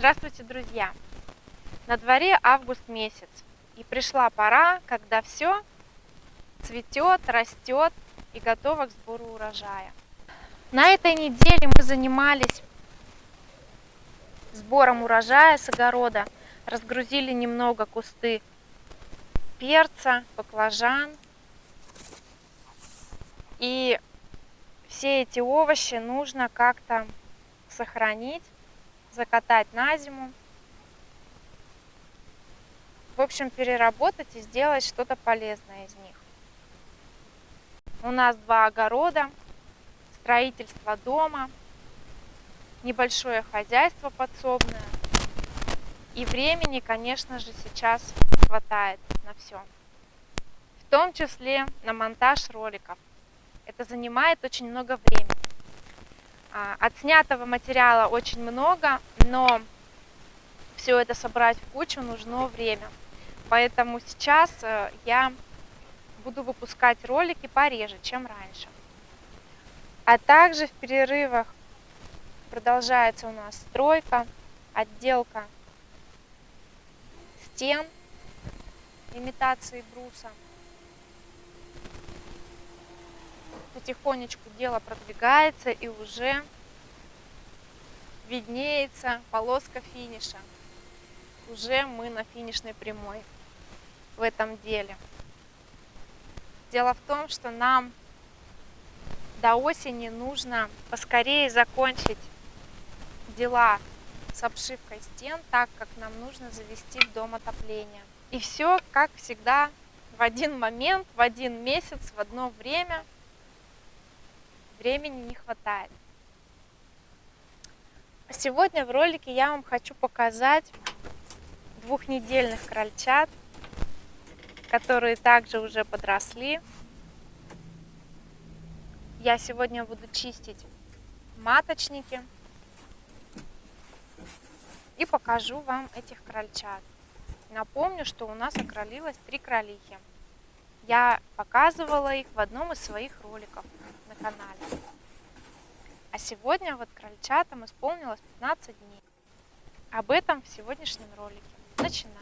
Здравствуйте, друзья! На дворе август месяц, и пришла пора, когда все цветет, растет и готово к сбору урожая. На этой неделе мы занимались сбором урожая с огорода, разгрузили немного кусты перца, баклажан. И все эти овощи нужно как-то сохранить, закатать на зиму. В общем, переработать и сделать что-то полезное из них. У нас два огорода, строительство дома, небольшое хозяйство подсобное. И времени, конечно же, сейчас хватает на все. В том числе на монтаж роликов. Это занимает очень много времени. А, отснятого материала очень много, но все это собрать в кучу нужно время. Поэтому сейчас э, я буду выпускать ролики пореже, чем раньше. А также в перерывах продолжается у нас стройка, отделка стен, имитации бруса. Потихонечку дело продвигается и уже виднеется полоска финиша. Уже мы на финишной прямой в этом деле. Дело в том, что нам до осени нужно поскорее закончить дела с обшивкой стен, так как нам нужно завести в дом отопление. И все, как всегда, в один момент, в один месяц, в одно время. Времени не хватает. Сегодня в ролике я вам хочу показать двухнедельных крольчат, которые также уже подросли. Я сегодня буду чистить маточники и покажу вам этих крольчат. Напомню, что у нас окролилось три кролихи. Я показывала их в одном из своих роликов на канале. А сегодня вот крольчатам исполнилось 15 дней. Об этом в сегодняшнем ролике. Начинаем.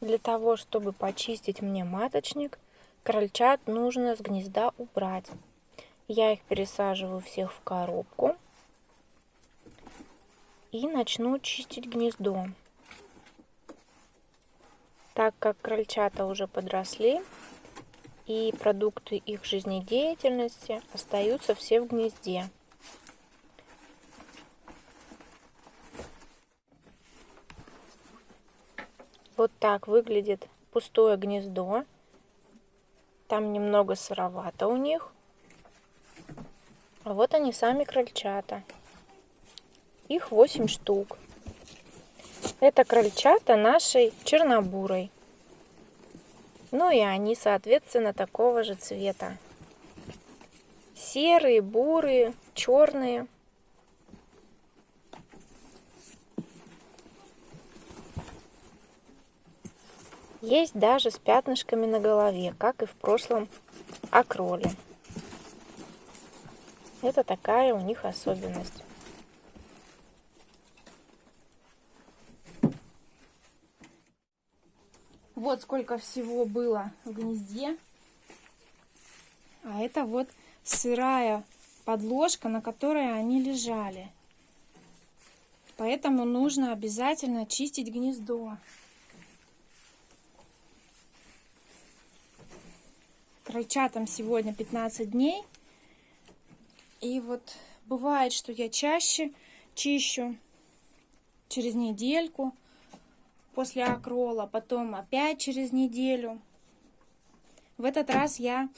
Для того, чтобы почистить мне маточник, Крольчат нужно с гнезда убрать. Я их пересаживаю всех в коробку. И начну чистить гнездо. Так как крольчата уже подросли, и продукты их жизнедеятельности остаются все в гнезде. Вот так выглядит пустое гнездо. Там немного сыровато у них. А вот они сами крольчата. Их 8 штук. Это крольчата нашей чернобурой. Ну и они, соответственно, такого же цвета. Серые, бурые, черные. Есть даже с пятнышками на голове, как и в прошлом окроле. Это такая у них особенность. Вот сколько всего было в гнезде. А это вот сырая подложка, на которой они лежали. Поэтому нужно обязательно чистить гнездо. крольчатам сегодня 15 дней. И вот бывает, что я чаще чищу через недельку после акрола, потом опять через неделю. В этот раз я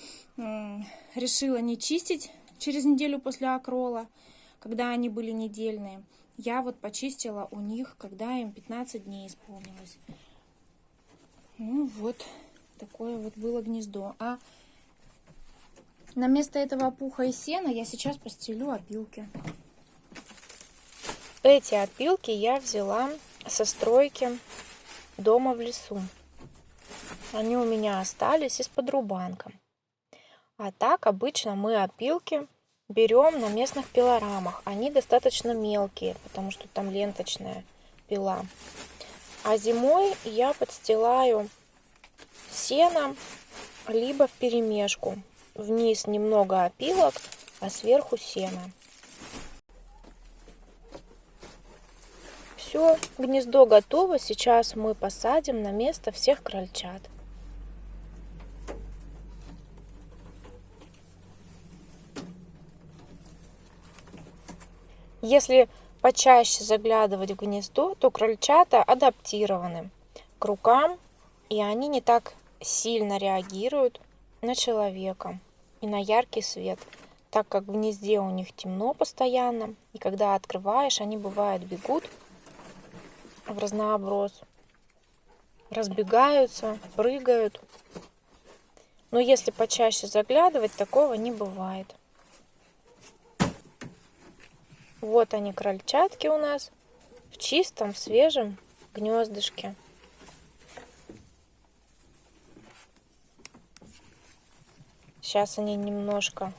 решила не чистить через неделю после акрола, когда они были недельные. Я вот почистила у них, когда им 15 дней исполнилось. Ну вот, такое вот было гнездо. А на место этого пуха и сена я сейчас постелю опилки. Эти опилки я взяла со стройки дома в лесу. Они у меня остались из-под рубанка. А так обычно мы опилки берем на местных пилорамах. Они достаточно мелкие, потому что там ленточная пила. А зимой я подстилаю сено, либо в перемешку. Вниз немного опилок, а сверху сено. Все, гнездо готово. Сейчас мы посадим на место всех крольчат. Если почаще заглядывать в гнездо, то крольчата адаптированы к рукам, и они не так сильно реагируют на человека и на яркий свет, так как в гнезде у них темно постоянно, и когда открываешь, они бывают бегут в разнооброс, разбегаются, прыгают. Но если почаще заглядывать, такого не бывает. Вот они, крольчатки у нас в чистом, свежем гнездышке. Сейчас они немножко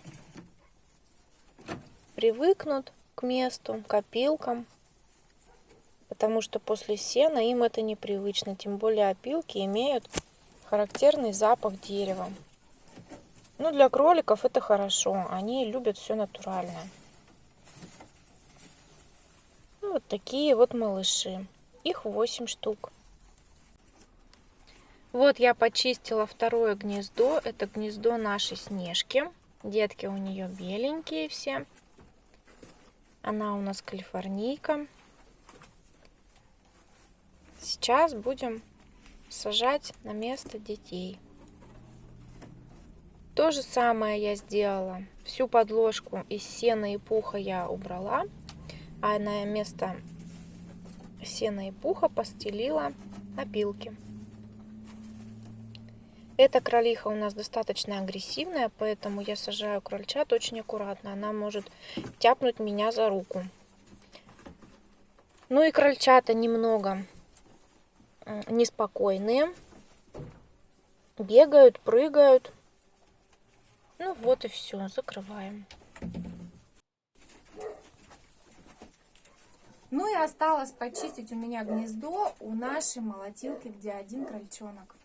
привыкнут к месту, к опилкам, потому что после сена им это непривычно, тем более опилки имеют характерный запах дерева. Ну, для кроликов это хорошо, они любят все натуральное. Ну, вот такие вот малыши. Их 8 штук. Вот я почистила второе гнездо. Это гнездо нашей Снежки. Детки у нее беленькие все. Она у нас калифорнийка. Сейчас будем сажать на место детей. То же самое я сделала. Всю подложку из сена и пуха я убрала, а на место сена и пуха постелила опилки. Эта кролиха у нас достаточно агрессивная, поэтому я сажаю крольчат очень аккуратно. Она может тяпнуть меня за руку. Ну и крольчата немного неспокойные. Бегают, прыгают. Ну вот и все, закрываем. Ну и осталось почистить у меня гнездо у нашей молотилки, где один крольчонок.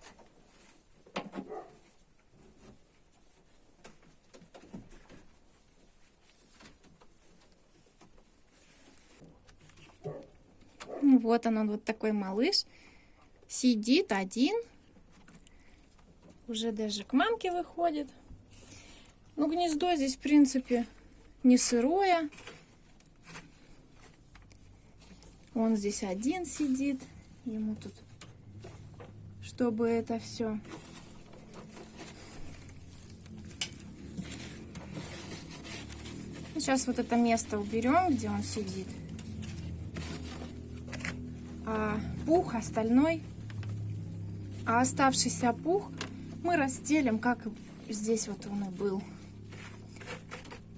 Вот он, он вот такой малыш. Сидит один. Уже даже к мамке выходит. Ну, гнездо здесь, в принципе, не сырое. Он здесь один сидит. Ему тут, чтобы это все Сейчас вот это место уберем, где он сидит. А пух остальной, а оставшийся пух мы разделим, как здесь вот он и был.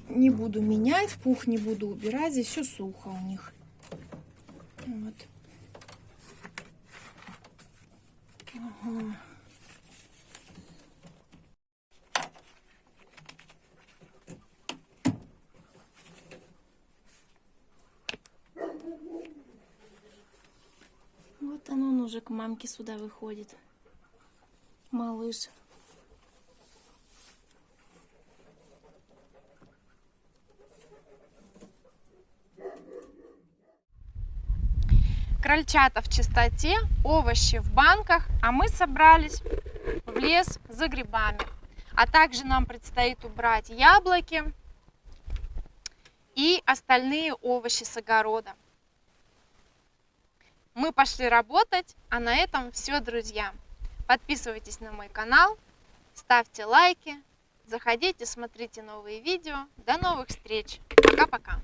Не буду менять, пух не буду убирать, здесь все сухо у них. Вот. Ага. Вот он, он уже к мамке сюда выходит. Малыш. Крольчата в чистоте, овощи в банках, а мы собрались в лес за грибами. А также нам предстоит убрать яблоки и остальные овощи с огорода мы пошли работать, а на этом все, друзья. Подписывайтесь на мой канал, ставьте лайки, заходите, смотрите новые видео. До новых встреч. Пока-пока.